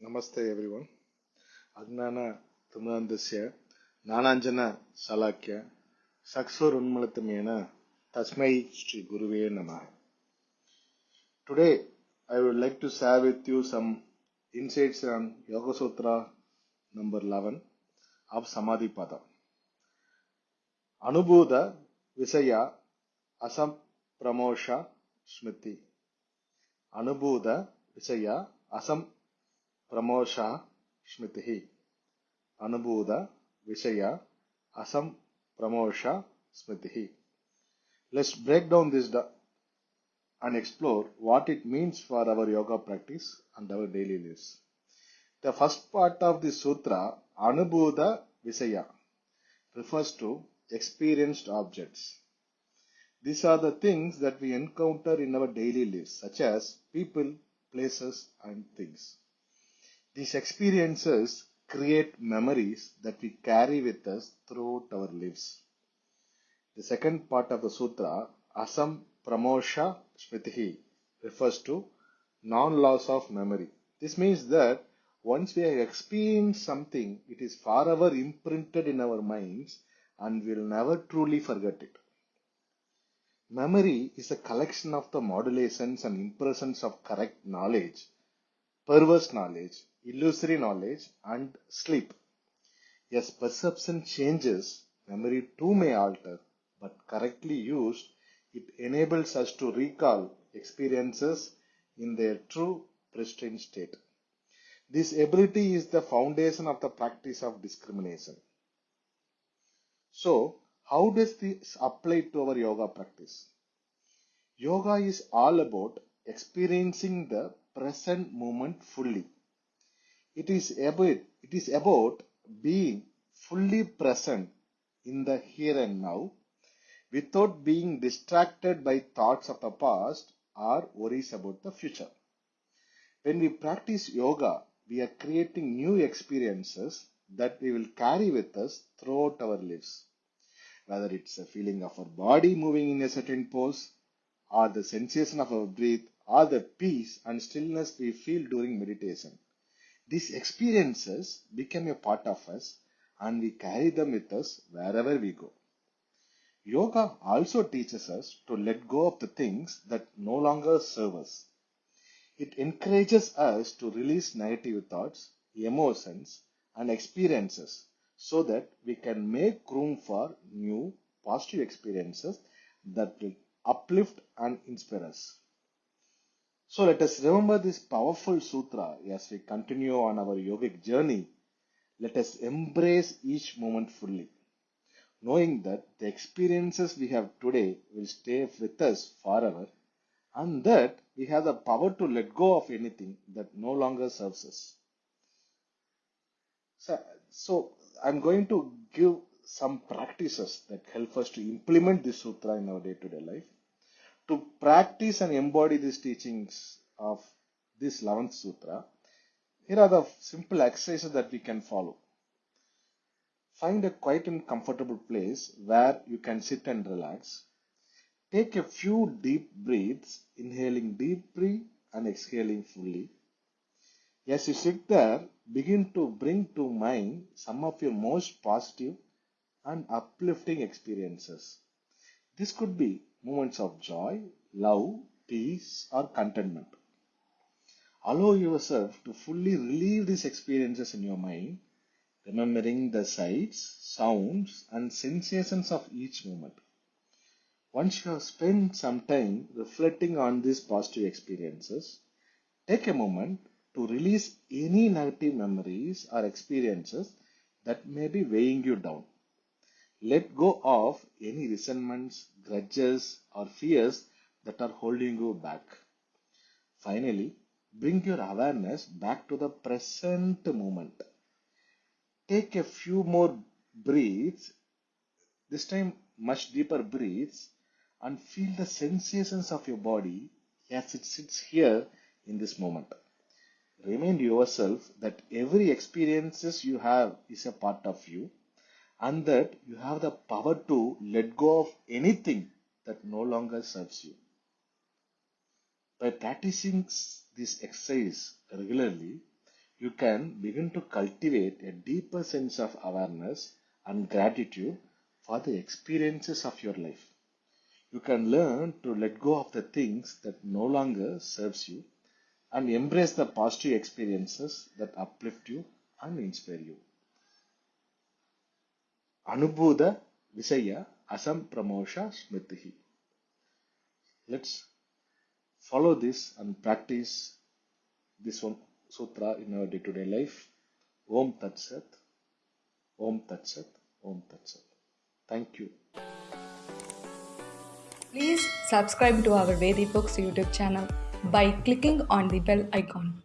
ನಮಸ್ತೆ every one ಅಜ್ಞಾನ ತುಮಂದಸ್ಯ ನಾನಾಂಜನ ಸಲಾಖ್ಯ ಸಕ್ಸುರುನ್ಮಳತಮೇನ ತಸ್ಮೈ ಶ್ರೀ ಗುರುವೇ ನಮಃ Today I would like to share with you some insights on Yoga Sutra number 11 of Samadhi Pada. ಅನುಭೂತ ವಿಷಯ ಅಸಂಪ್ರಮೋಷ ಸ್ಮೃತಿ ಅನುಭೂತ ವಿಷಯ Assam Smriti. Anubhuda Visaya Asam Pramosha Smriti. Let's break down this and explore what it means for our yoga practice and our daily lives. The first part of the sutra, Anubhuda Visaya, refers to experienced objects. These are the things that we encounter in our daily lives, such as people, places, and things. These experiences create memories that we carry with us throughout our lives. The second part of the sutra, Asam Pramosha Smriti, refers to non-loss of memory. This means that once we have experienced something, it is forever imprinted in our minds and we'll never truly forget it. Memory is a collection of the modulations and impressions of correct knowledge, perverse knowledge, illusory knowledge, and sleep. As perception changes, memory too may alter, but correctly used, it enables us to recall experiences in their true pristine state. This ability is the foundation of the practice of discrimination. So, how does this apply to our yoga practice? Yoga is all about experiencing the present moment fully. It is about, it is about being fully present in the here and now without being distracted by thoughts of the past or worries about the future. When we practice yoga, we are creating new experiences that we will carry with us throughout our lives. Whether it's a feeling of our body moving in a certain pose, or the sensation of our breath, or the peace and stillness we feel during meditation. These experiences become a part of us and we carry them with us wherever we go. Yoga also teaches us to let go of the things that no longer serve us. It encourages us to release negative thoughts, emotions, and experiences so that we can make room for new positive experiences that will uplift and inspire us. So let us remember this powerful sutra as we continue on our yogic journey. Let us embrace each moment fully, knowing that the experiences we have today will stay with us forever and that we have the power to let go of anything that no longer serves us. So, so I'm going to give some practices that help us to implement this sutra in our day-to-day life. To practice and embody these teachings of this 11th sutra, here are the simple exercises that we can follow. Find a quiet and comfortable place where you can sit and relax. Take a few deep breaths, inhaling deeply and exhaling fully. As you sit there, begin to bring to mind some of your most positive and uplifting experiences. This could be moments of joy, love, peace, or contentment. Allow yourself to fully relieve these experiences in your mind, remembering the sights, sounds, and sensations of each moment. Once you have spent some time reflecting on these positive experiences, take a moment to release any negative memories or experiences that may be weighing you down. Let go of any resentments, grudges, or fears that are holding you back. Finally, bring your awareness back to the present moment. Take a few more breaths, this time much deeper breaths, and feel the sensations of your body as it sits here in this moment. Remind yourself that every experiences you have is a part of you and that you have the power to let go of anything that no longer serves you. By practicing this exercise regularly, you can begin to cultivate a deeper sense of awareness and gratitude for the experiences of your life. You can learn to let go of the things that no longer serves you and embrace the positive experiences that uplift you and inspire you. Visaya Asam Pramosha Smritihi. Let's follow this and practice this one sutra in our day-to-day life. Om Tat Sat. Om Tat Sat. Om Tat Sat. Thank you. Please subscribe to our Vedi Books YouTube channel by clicking on the bell icon.